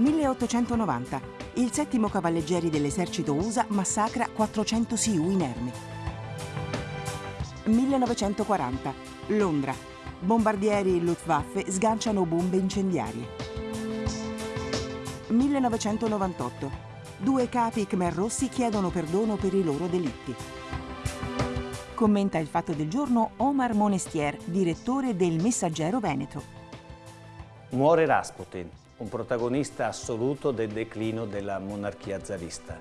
1890. Il settimo cavalleggeri dell'esercito USA massacra 400 Sioux inermi. 1940. Londra. Bombardieri Luftwaffe sganciano bombe incendiarie. 1998. Due capi Khmer Rossi chiedono perdono per i loro delitti. Commenta il fatto del giorno Omar Monestier, direttore del Messaggero Veneto. Muore Rasputin, un protagonista assoluto del declino della monarchia zarista.